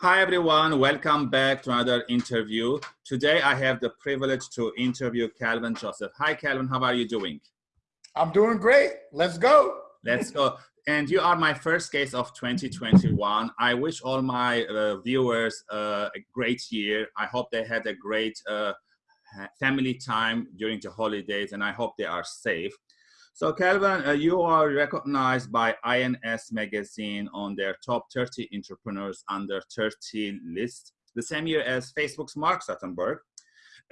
Hi everyone, welcome back to another interview. Today I have the privilege to interview Calvin Joseph. Hi Calvin, how are you doing? I'm doing great. Let's go. Let's go. And you are my first guest of 2021. I wish all my uh, viewers uh, a great year. I hope they had a great uh, family time during the holidays and I hope they are safe. So Calvin, uh, you are recognized by Inc. magazine on their top 30 entrepreneurs under 30 list, the same year as Facebook's Mark Zuckerberg.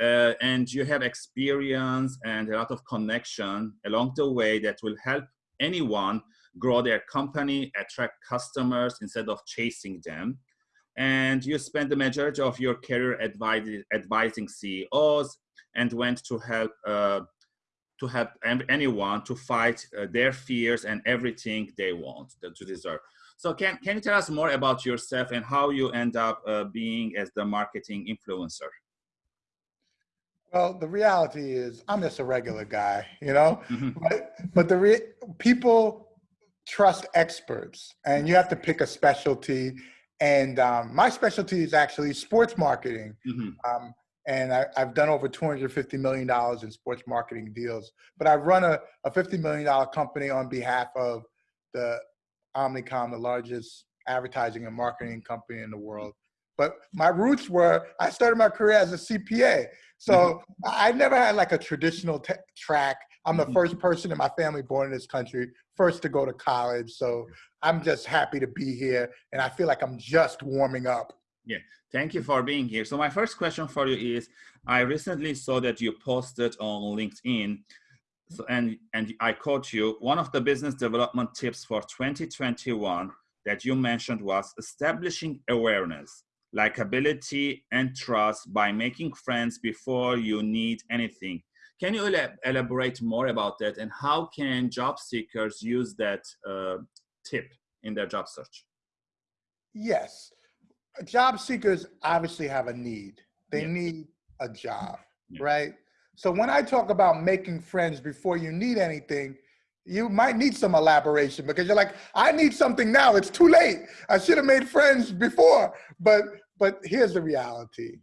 Uh, and you have experience and a lot of connection along the way that will help anyone grow their company, attract customers instead of chasing them. And you spent the majority of your career advising, CEOs and went to help uh, to help anyone to fight uh, their fears and everything they want to deserve. So can, can you tell us more about yourself and how you end up uh, being as the marketing influencer? Well, the reality is I'm just a regular guy, you know, mm -hmm. but, but the re people trust experts and you have to pick a specialty. And um, my specialty is actually sports marketing. Mm -hmm. um, and I, have done over $250 million in sports marketing deals. But I run a, a $50 million company on behalf of the Omnicom, the largest advertising and marketing company in the world. But my roots were, I started my career as a CPA. So mm -hmm. I never had like a traditional track. I'm the mm -hmm. first person in my family born in this country, first to go to college. So I'm just happy to be here. And I feel like I'm just warming up. Yeah, thank you for being here. So my first question for you is, I recently saw that you posted on LinkedIn, so, and, and I quote you, one of the business development tips for 2021 that you mentioned was establishing awareness, likability, and trust by making friends before you need anything. Can you elaborate more about that and how can job seekers use that uh, tip in their job search? Yes job seekers obviously have a need. They yeah. need a job, yeah. right? So when I talk about making friends before you need anything, you might need some elaboration because you're like, I need something now. It's too late. I should have made friends before. But but here's the reality: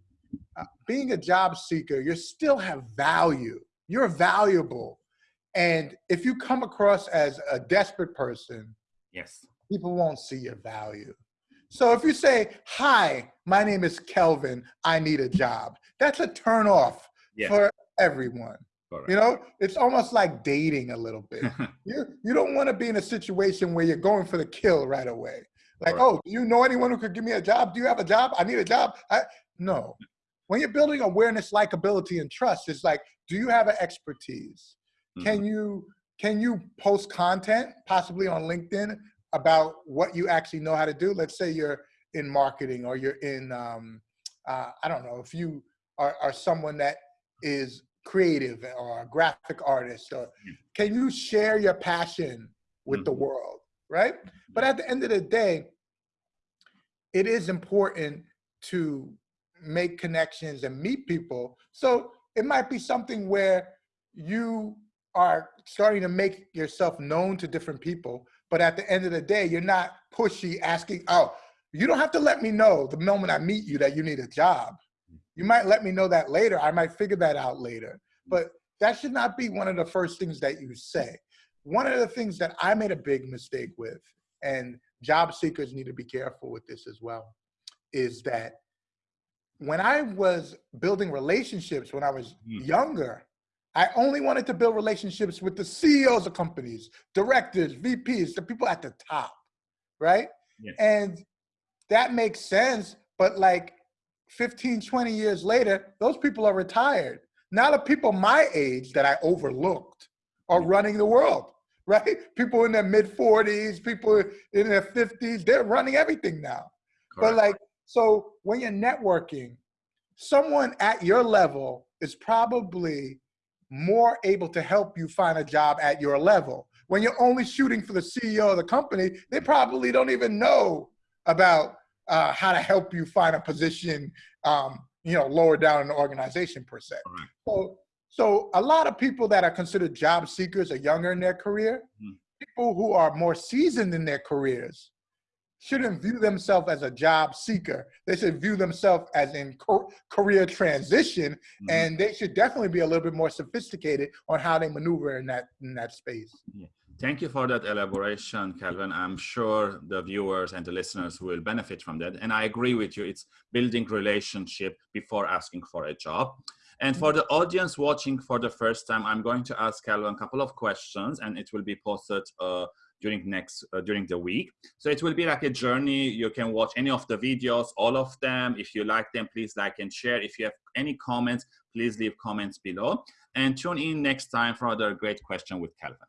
uh, being a job seeker, you still have value. You're valuable, and if you come across as a desperate person, yes, people won't see your value. So if you say, hi, my name is Kelvin, I need a job, that's a turn off yeah. for everyone. You know, it's almost like dating a little bit. you, you don't want to be in a situation where you're going for the kill right away. Like, oh, do you know anyone who could give me a job? Do you have a job? I need a job. I, no. When you're building awareness, likability, and trust, it's like, do you have an expertise? Mm -hmm. Can you can you post content, possibly on LinkedIn, about what you actually know how to do. Let's say you're in marketing or you're in, um, uh, I don't know, if you are, are someone that is creative or a graphic artist, or can you share your passion with mm -hmm. the mm-hmm. world, right? But at the end of the day, it is important to make connections and meet people. So it might be something where you are starting to make yourself known to different people, but at the end of the day, you're not pushy asking, oh, you don't have to let me know the moment I meet you that you need a job. You might let me know that later. I might figure that out later. But that should not be one of the first things that you say. One of the things that I made a big mistake with, and job seekers need to be careful with this as well, is that when I was building relationships when I was mm. younger, I only wanted to build relationships with the CEOs of companies, directors, VPs, the people at the top, right? Yes. And that makes sense, but like 15, 20 years later, those people are retired. Now the people my age that I overlooked are running the world, right? People in their mid 40s, people in their 50s, they're running everything now. Correct. But like, so when you're networking, someone at your level is probably more able to help you find a job at your level. When you're only shooting for the CEO of the company, they probably don't even know about uh, how to help you find a position, um, you know, lower down in the organization per se. Right. So, so a lot of people that are considered job seekers are younger in their career. Mm. People who are more seasoned in their careers, shouldn't view themselves as a job seeker. They should view themselves as in career transition, mm -hmm. and they should definitely be a little bit more sophisticated on how they maneuver in that in that space. Yeah. Thank you for that elaboration, Calvin. I'm sure the viewers and the listeners will benefit from that. And I agree with you. It's building relationship before asking for a job. And for the audience watching for the first time, I'm going to ask Calvin a couple of questions and it will be posted uh, during next uh, during the week. So it will be like a journey. You can watch any of the videos all of them. If you like them please like and share. If you have any comments please leave comments below. And tune in next time for another great question with Kelvin